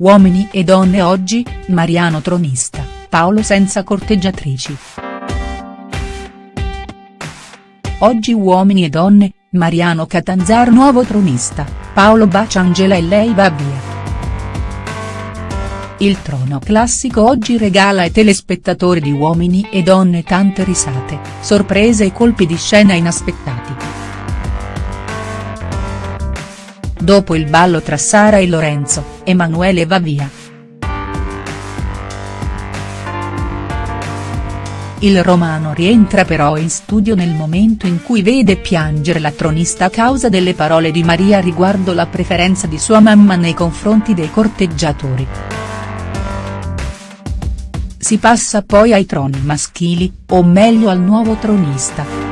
Uomini e donne oggi, Mariano tronista, Paolo senza corteggiatrici. Oggi uomini e donne, Mariano Catanzaro nuovo tronista, Paolo bacia Angela e lei va via. Il trono classico oggi regala ai telespettatori di Uomini e Donne tante risate, sorprese e colpi di scena inaspettati. Dopo il ballo tra Sara e Lorenzo, Emanuele va via. Il romano rientra però in studio nel momento in cui vede piangere la tronista a causa delle parole di Maria riguardo la preferenza di sua mamma nei confronti dei corteggiatori. Si passa poi ai troni maschili, o meglio al nuovo tronista.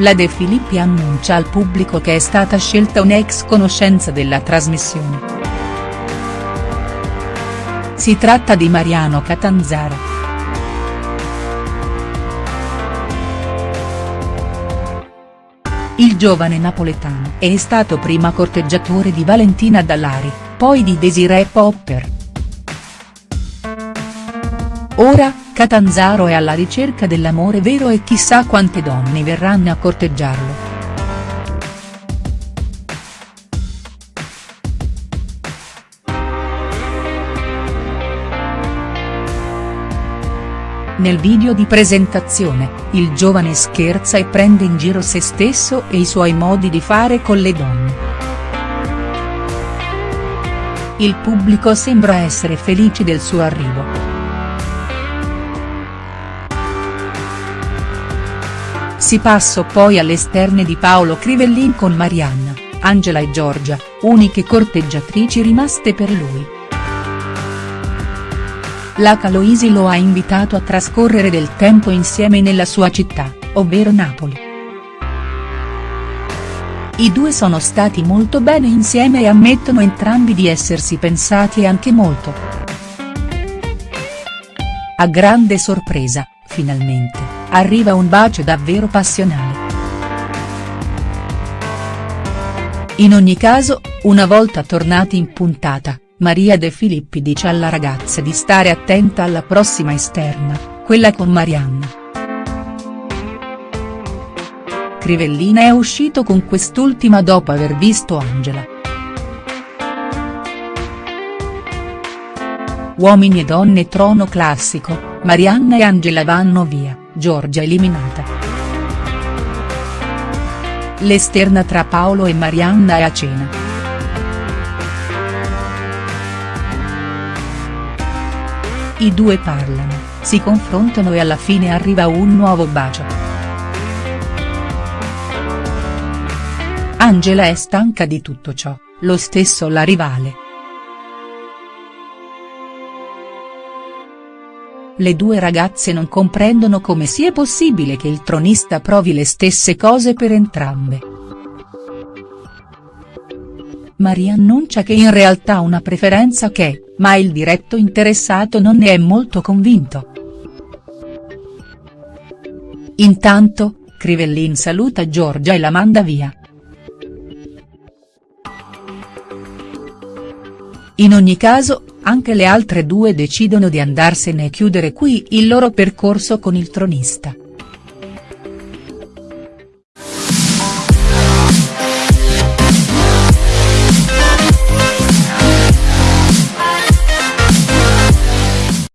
La De Filippi annuncia al pubblico che è stata scelta un'ex conoscenza della trasmissione. Si tratta di Mariano Catanzara. Il giovane napoletano è stato prima corteggiatore di Valentina Dallari, poi di Desiree Popper. Ora, Catanzaro è alla ricerca dell'amore vero e chissà quante donne verranno a corteggiarlo. Nel video di presentazione, il giovane scherza e prende in giro se stesso e i suoi modi di fare con le donne. Il pubblico sembra essere felice del suo arrivo. Si passò poi all'esterne di Paolo Crivellin con Marianna, Angela e Giorgia, uniche corteggiatrici rimaste per lui. La Caloisi lo ha invitato a trascorrere del tempo insieme nella sua città, ovvero Napoli. I due sono stati molto bene insieme e ammettono entrambi di essersi pensati anche molto. A grande sorpresa, finalmente arriva un bacio davvero passionale. In ogni caso, una volta tornati in puntata, Maria De Filippi dice alla ragazza di stare attenta alla prossima esterna, quella con Marianna. Crivellina è uscito con quest'ultima dopo aver visto Angela. Uomini e donne trono classico, Marianna e Angela vanno via. Giorgia eliminata. L'esterna tra Paolo e Marianna è a cena. I due parlano, si confrontano e alla fine arriva un nuovo bacio. Angela è stanca di tutto ciò, lo stesso la rivale. Le due ragazze non comprendono come sia possibile che il tronista provi le stesse cose per entrambe. Maria annuncia che in realtà ha una preferenza che, ma il diretto interessato non ne è molto convinto. Intanto, Crivellin saluta Giorgia e la manda via. In ogni caso, anche le altre due decidono di andarsene e chiudere qui il loro percorso con il tronista.